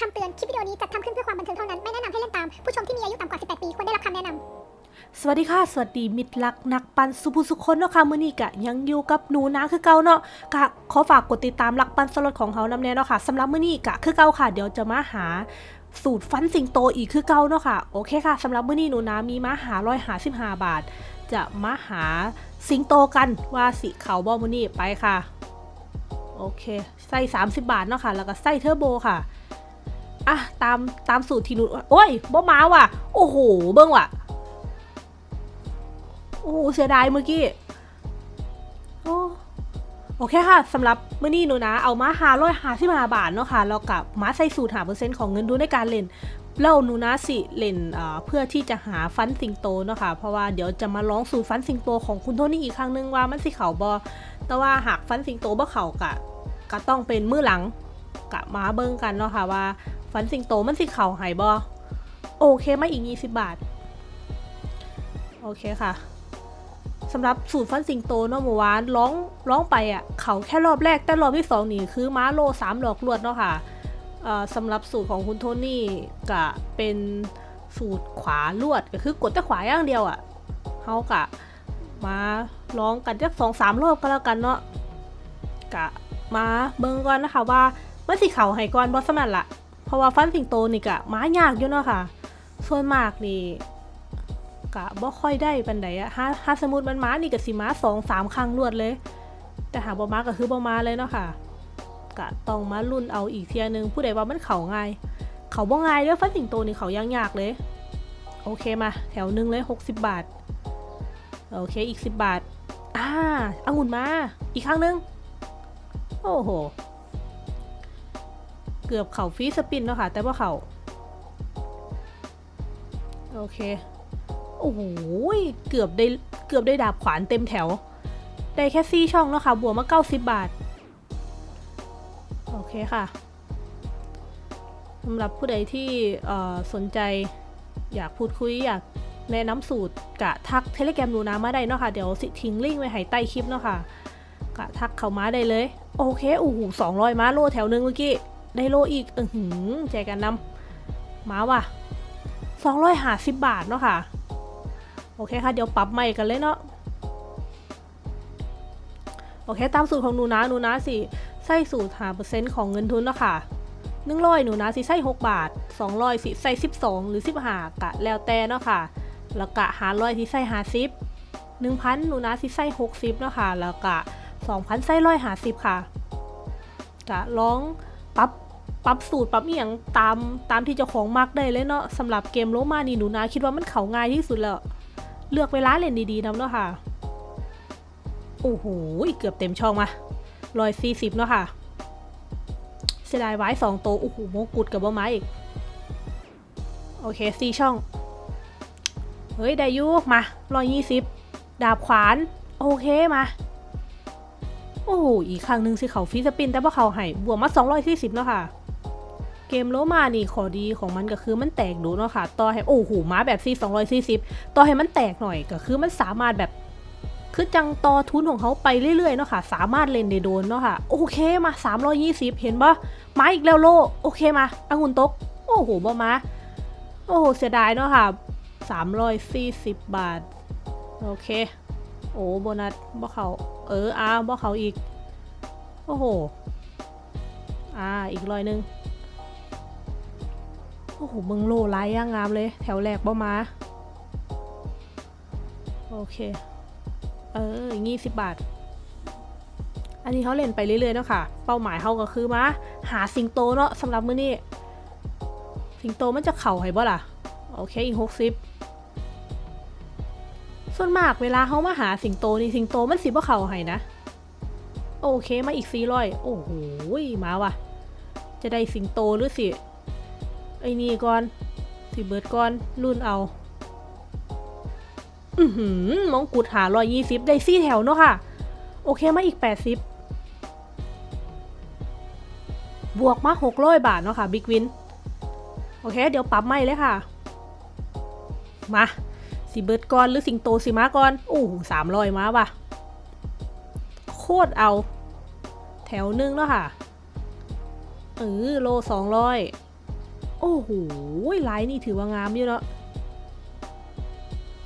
คำเตือน คลิปวิดีโอนี้จัดทำขึ้นเพื่อความบันเทิงเท่านั้น ไม่แนะนำให้เล่นตาม ผู้ชมที่มีอายุต่ำกว่า 18 ปี ควรได้รับคำแนะนำ สวัสดีค่ะ สวัสดีมิตรักนักปันสุภุสุคนเนาะค่ะมื้อนี้กะยังอยู่กับหนูนะคือเก่าเนาะกะขอฝากกดติดตามรักปันสลดของเขานำแน่เนาะค่ะสำหรับมื้อนี้กะคือเก่าค่ะ เดี๋ยวจะมาหาสูตรฟันสิงโตอีกคือเก่าเนาะค่ะโอเคค่ะสำหรับมื้อนี้หนูนะมีมาหาร้อยหาสิบห้าบาท จะมาหาสิงโตกันว่าสิเขาบอมื้อนี้ไปค่ะโอเคใส่30 บาทเนาะค่ะ แล้วก็ใส่เทอร์โบค่ะ อะตามตามสูตรที่หนูโอ้ยบ่มาว่ะ โอ้โห เบิ่งว่ะ โอ้โหเสียดายเมื่อกี้ โอ้โอเคค่ะสำหรับเมื้อนี้หนูนะ เอามาหาร้อยหาสิบห้าบาทเนาะค่ะแล้วกับมาใส่สูตรหาเปอร์เซ็นต์ของเงินดูในการเล่นแล้วหนูนะสิเล่นเพื่อที่จะหาฟันสิงโตเนาะค่ะเพราะว่าเดี๋ยวจะมาลองสูตรฟันสิงโตของคุณโทนี่อีกครั้งนึงว่ามันสิเขาบอแต่ว่าหากฟันสิงโตบ่เขากะก็ต้องเป็นมือหลังกะมาเบิ่งกันเนาะค่ะว่า ฟันสิงโตมันสิเขาหายบอโอเคไมาอีก20บบาท โอเคค่ะสำหรับสูตรฟันสิงโตเนาะเมื่อวานร้องร้องไปอะเขาแค่รอบแรกแต่รอบที่สองนี่คือม้าโลสามหลอกลวดเนาะค่ะเอ่อสำหรับสูตรของคุณโทนี่ก็เป็นสูตรขวาลวดก็คือกดแต่ขวาอย่างเดียวอะเขากะมาลองกันจักสองสามรอบก็แล้วกันเนาะกะมาเบิ่งก่อนนะคะว่ามันสิเขาให้ก่อนบอสมันละ เพราะว่าฟันสิงโตนี่กะม้ายากอยู่เนาะค่ะ ส่วนมากนี่กะบ่ค่อยได้ปันใดอะถ้าถ้าสมมติมันมานี่ก็สิม้าสองสามครั้งรวดเลย แต่หาบ่มาก็คือบ่มาเลยเนาะค่ะ กะต้องมารุ่นเอาอีกเทียนึงผู้ใดว่ามันเขาง่าย เขาบ่ง่ายเด้อฟันสิงโตนี่เขายังยากเลย โอเคมา แถวหนึ่งเลย60บาท โอเคอีก10บาท อ่าองุ่นมา อีกครั้งหนึง โอ้โห เกือบเข่าฟีสปินเนาะค่ะ แต่ว่าเขาโอเค โอ้โหเกือบได้เกือบได้ดาบขวานเต็มแถว ได้แค่ซี่ช่องแล้วค่ะ บวกมา90บาท โอเคค่ะสำหรับผู้ใดที่สนใจอยากพูดคุยอยากแนะนำสูตรกะทักเทเลแกรมดูนะมาได้เนาะค่ะ เดี๋ยวสิทิ้งลิงก์ไว้ให้ใต้คลิปเนาะค่ะกะทักเข้ามาได้เลย โอเคโอ้โหสองร้อยมาโลแถวหนึงเมื่อกี้ ได้โลอีก อือหือแจกกันนำมาว่ะสองร้อยห้าสิบบาทเนาะค่ะ โอเคค่ะ เดี๋ยวปรับใหม่กันเลยเนาะ โอเค ตามสูตรของหนูนะหนูนะสิใส่สูตรหาเปอร์เซ็นต์ของเงินทุนเนาะค่ะหนึ่งร้อยหนูนะสิใส่หกบาทสองร้อยสิใส่สิบสองหรือสิบห้ากะแล้วแต่เนาะค่ะ แล้วกะหาร้อยที่ใส่หาสิบหนึ่งพันหนูนะสิใส่หกสิบเนาะค่ะ แล้วกะสองพันใส่ร้อยหาสิบค่ะกะลองปรับ ปรับสูตรปรับอหย่างตามตามที่เจ้าของมักได้เลยเนาะสำหรับเกมโลมานี่หนูนะคิดว่ามันเขาง่ายที่สุดแล้วเลือกเวลาเล่นดีๆนำเนาะค่ะ โอ้โหเกือบเต็มช่องมาร้อยสี่สิบเนาะค่ะ เสียดายไว้สองโตโอ้โหโมกุดกับบ่ไม้อีก โอเคสี่ช่อง เฮ้ย ได้ยุมาร้อยยี่สิบดาบขวาน โอเคมา โอ้โหอีกครั้งหนึ่งสิเขาฟีสปิน แต่ว่าเขาให้บวกมาสองร้อยสี่สิบเนาะค่ะ เกมโลมานี่ขอดีของมันก็คือมันแตกดูเนาะค่ะ ต่อให้โอ้โหมาแบบซี240ต่อให้มันแตกหน่อยก็คือมันสามารถแบบคือจังต่อทุนของเขาไปเรื่อยๆเนาะค่ะ สามารถเล่นได้โดนเนาะค่ะ โอเคมา 320 เห็นปะมาอีกแล้วโล โอเคมาองุ่นตก โอ้โหบ่มา โอ้โห เสียดายเนาะค่ะ 340 บาท โอเค โอ้โบนัสบ่เขาเอออ้าบ่เขาอีก โอ้โห อ่า อีกร้อยหนึ่ง โอ้โหเมืองโลไลายย่างงามเลย แถวแรกบ่มา โอเค เออยี่สิบบาท อันนี้เขาเล่นไปเรื่อยๆเนาะค่ะ เป้าหมายเขาก็คือมาหาสิงโตเนาะสำหรับมื้อนี้ สิงโตมันจะเข่าให้บ่ล่ะ โอเคอีกหกสิบส่วนมากเวลาเขามาหาสิงโตนี่สิงโตมันสิบ่เข่าให้นะ โอเคมาอีกสี่ร้อยโอ้โหมาว่ะ จะได้สิงโตหรือสิ อ้นี่ก่อนสิเบิร์ดก่อนรุ่นเอา อือหือมองกุดหาร้อยยี่สิบได้ซี่แถวเนาะค่ะ โอเคมาอีกแปดสิบบวกมาหกร้อยบาทเนาะค่ะบิ๊กวิน โอเค เดี๋ยวปรับไม่เลยค่ะ มาสิเบิร์ดก่อนหรือสิงโตสิมาก่อนโอ้สามร้อยมาว่ะ โคตรเอา แถวหนึงเนาะค่ะเออโลสองร้อย โอ้โหไลน์นี่ถือว่างามอยู่เนาะ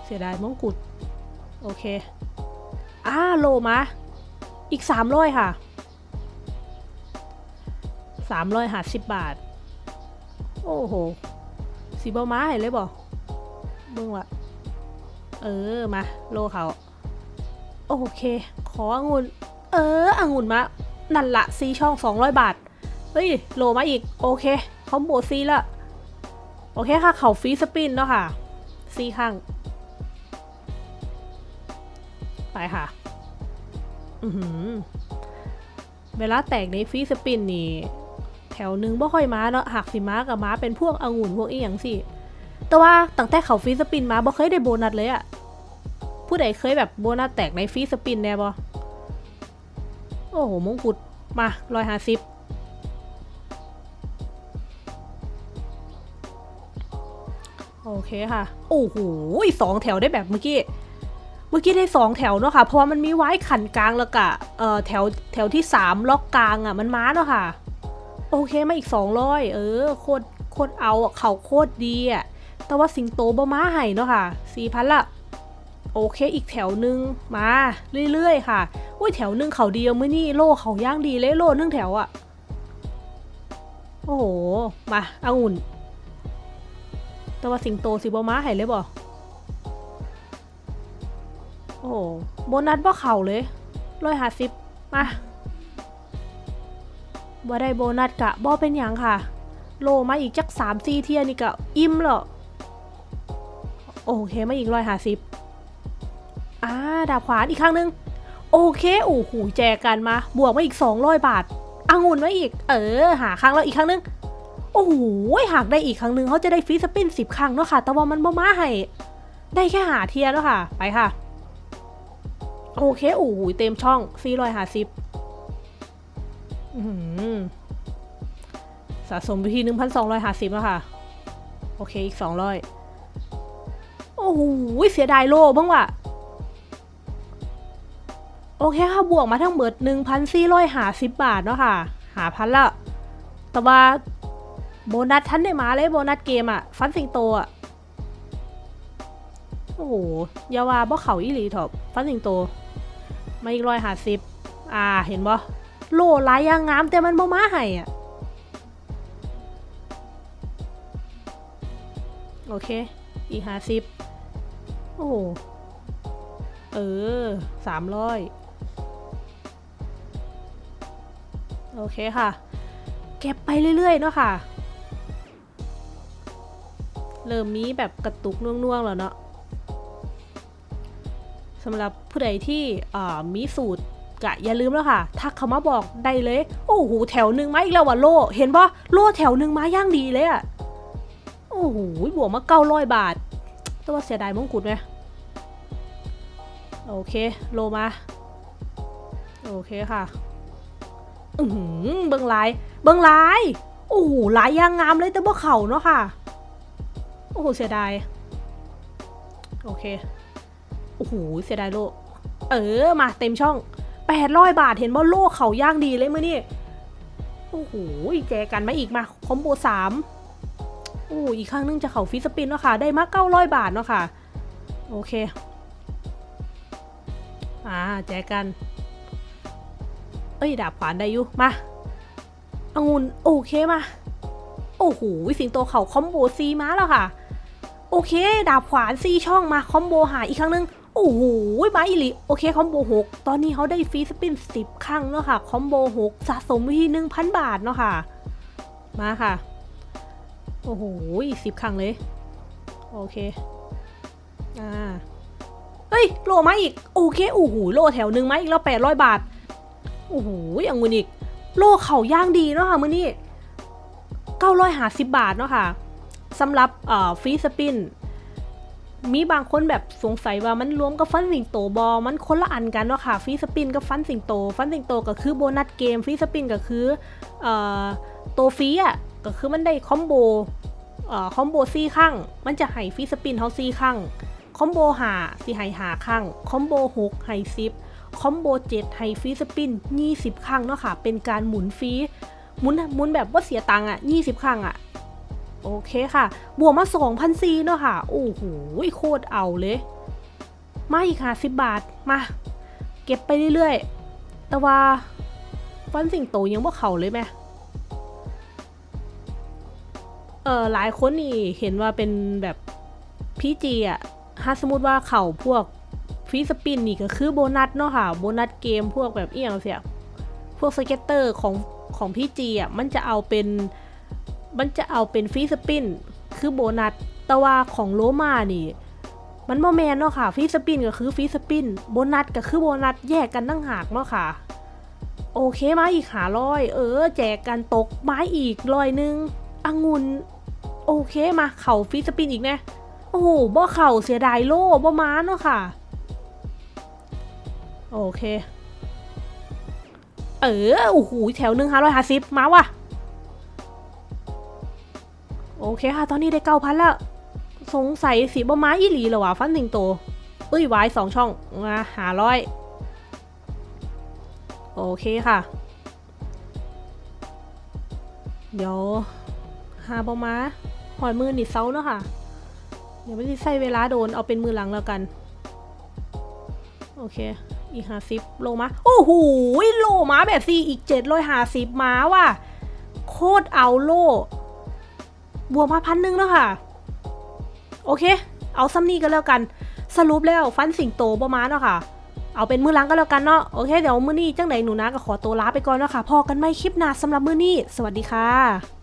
เสียดายมงกุฎโอเคอ่าโลมาอีกสามร้อยค่ะสามร้อยห้าสิบบาท โอ้โหสีบอม้าเห็นเลยบ่เบิ่งวะเออมาโลเขาโอเค ขอองุ่นเออองุ่นมา นั่นละซีช่อง200บาท เฮ้ย โลมาอีก โอเค คอมโบซีละโอเคค่ะ เขาฟรีสปินเนาะค่ะซีข้าง ไปค่ะ อือหือ เวลาแตกในฟรีสปินนี่ แถวหนึงบ่ค่อยมาเนาะหากสิมากับมาเป็นพวกองุ่นพวกอีหยังสิ แต่ว่าตั้งแต่เขา free spin มาบ่เคยได้โบนัสเลยอะผู้ใดเคยแบบโบนัสแตกใน free spin แน่บ่โอ้โหมงกุฎมาร้อยห้าสิบ เคค่ะ โอ้โหสองแถวได้แบบเมื่อกี้ เมื่อกี้ได้สองแถวเนาะค่ะ เพราะว่ามันมีไว้คั่นกลางแล้วกะเอ่อแถวแถวที่สามล็อกกลางอะมันม้าเนาะค่ะ โอเคมาอีกสองร้อยเออโคตรโคตรเอาเขาโคตรดีอะ แต่ว่าสิงโตบ่ม้าให้เนาะค่ะสี่พันละโอเคอีกแถวหนึ่งมาเรื่อยๆ ค่ะอุ้ยแถวหนึ่งเขาเดียวมื่อนี่โลเขาย่างดีเลยโลหนึ่งแถวอะ่ะ โอ้โห มาเอาอุ่น แต่ว่าสิงโตสิบ่มาให้เลยบ่โอ้โหโบนัสบ่เข่าเลยร้อยห้าสิบมาบ่ได้โบนัสกะบ่เป็นหยังค่ะ โลมาอีกจักสามสี่เทียนี่กะอิ่มแล้วโอเคมาอีกร้อยห้าสิบอ่าดาบขวานอีกครั้งหนึ่งโอเคโอ้โหแจกกันมา บวกมาอีกสองร้อยบาทองุ่นมาอีก เออ หาครั้งแล้วอีกครั้งหนึ่ง โอ้โหหากได้อีกครั้งหนึ่งเขาจะได้ฟรีสปินสิบครั้งเนาะค่ะ แต่ว่ามันบ่มาให้ ได้แค่หาเทียแล้วค่ะ ไปค่ะ โอเค โอ้โหเต็มช่องสี่ร้อยห้าสิบสะสมไปที่หนึ่งพันสองร้อยห้าสิบแล้วค่ะ โอเค อีกสองร้อยโอ้โหเสียดายโล่บ้างว่ะโอเคค่ะ บวกมาทั้งหมด1,450 บาทเนาะค่ะ หาพันละ แต่ว่า โบนัสทันได้มาเลยโบนัสเกมอะฟันสิงโตอะโอ้โหยาวาบ่เขาอีหลีถอบฟันสิงโต มาอีกร้อยหาสิบอ่าเห็นบ่โลลายยางงามแต่มันบ่มาให้อะโอเค อีกห้าสิบโอ้โหเออสามร้อยโอเคค่ะ เก็บไปเรื่อยๆเนาะค่ะ เริ่มมีแบบกระตุกน่วงๆแล้วเนาะสำหรับผู้ใดที่มีสูตรกะอย่าลืมแล้วค่ะ ทักเขามาบอกได้เลย โอ้โหแถวหนึ่งมาอีกแล้วว่ะโล เห็นปะโลแถวหนึ่งมาย่างดีเลยอะโอ้โหบวกมาเก้าร้อยบาท แต่ว่าเสียดายมงกุฎไหมโอเค โลมา โอเคค่ะ อือหือเบิ้งลาย เบิ้งลาย โอ้โหลายยางงามเลยแต่บ่เข่าเนาะค่ะ อ้โหเสียดาย โอเค โอ้โหเสียดายโลเออมาเต็มช่องแปดร้อยบาทเห็นบ่โลเขาย่างดีเลยมื่อนี่โอ้โหแจกันมาอีกมา combo สามโอ้อีกครั้งนึงจะเขา free spin เนาะค่ะ ได้มาเก้าร้อยบาทเนาะค่ะ โอเค อ่าแจกัน เอ้ยดาบขวานได้อยู่มาองุ่นโอเคมา โอ้โหสิงโตเขา combo ซีมาแล้วค่ะ โอเค ดาบขวานซีช่องมา combo หาอีกครั้งหนึ่ง โอ้โหมาอีหลีโอเค combo หกตอนนี้เขาได้ free spin สิบครั้งเนาะค่ะ combo หกสะสมวิธีหนึ่งพันบาทเนาะค่ะ มาค่ะ โอ้โหสิบครั้งเลย โอเค อ่าเฮ้ยโลมาอีก โอเคโอ้โหโลแถวหนึ่งมาอีกแล้วแปดร้อยบาท โอ้โหอย่างเงินอีก โลเขาย่างดีเนาะค่ะมือนี้950บาทเนาะค่ะ สำหรับฟรีสปินมีบางคนแบบสงสัยว่ามันรวมกับฟันสิงโตบอมันคนละอันกันเนาะค่ะฟรีสปินกับฟันสิงโต ฟันสิงโตก็คือโบนัสเกมฟรีสปินก็คือเอ่อตัวฟรีอะก็คือมันได้ combo combo ซี่ครั้งมันจะให้ free spin เฮาซี่ครั้ง combo หาสิให้หาครั้ง combo หกให้ซิบ combo 7ให้ free spin 20ครั้างเนาะค่ะเป็นการหมุนฟรีหมุนหมุนแบบว่าเสียตังค์อะ20ครั้งอะ โอเคค่ะ บวกมา2,000ซีเนาะค่ะ โอ้โหโคตรเอาเลย มาอีกค่ะ 10 บาท มา เก็บไปเรื่อยๆ แต่ว่าฟันสิงโตยังบ่เข่าเลยไหมเออหลายคนนี่เห็นว่าเป็นแบบ PG อะถ้าสมมติว่าเข่าพวก free spin นี่ก็คือโบนัสเนาะค่ะ โบนัสเกมพวกแบบเอียงเสีย พวก scatter ของของ PG อะ มันจะเอาเป็น มันจะเอาเป็น free spin คือโบนัสแต่ว่าของโลมานี่ มันโมแมนเนาะค่ะฟรีสปินก็คือฟรีสปินโบนัสก็คือโบนัสแยกกันตั้งหากเนาะค่ะ โอเคมาอีกหาร้อยเออ แจกกันตกไม้อีกร้อยหนึงองุ่นโอเคมาเข่าฟรีสปินอีกนะโอ้โหบ่เข่าเสียดายโล่บ่ม้าเนาะค่ะ โอเค เออโอ้โหแถวหนึ่งห้าร้อยห้าสิบมาว่ะ โอเคค่ะ ตอนนี้ได้เก้าพันแล้ว สงสัยสีบะม้าอีหลีเหรอวะฟันสิงโตเอ้ยวายสองช่องมาหาร้อยโอเคค่ะ เดี๋ยวหาบะม้าหอยมือหนิดเซาเนาะค่ะ เดี๋ยวไม่ได้ใส่เวลาโดนเอาเป็นมือหลังแล้วกัน โอเค อีกห้าสิบโลมาโอ้โหโลมาแบบซีอีกเจ็ดร้อยห้าสิบมาว่ะโคตรเอาโล บวกมาพันหนึ่งแล้วค่ะ โอเค เอาซัมนี่ก็แล้วกัน สรุปแล้วฟันสิงโตประมาณเนาะค่ะ เอาเป็นมือล้างก็แล้วกันเนาะ โอเค เดี๋ยวมือนี้จังไหนหนูนะก็ขอตัวลาไปก่อนเนาะค่ะ พอกันไม่คลิปหน้าสำหรับมือนี้ สวัสดีค่ะ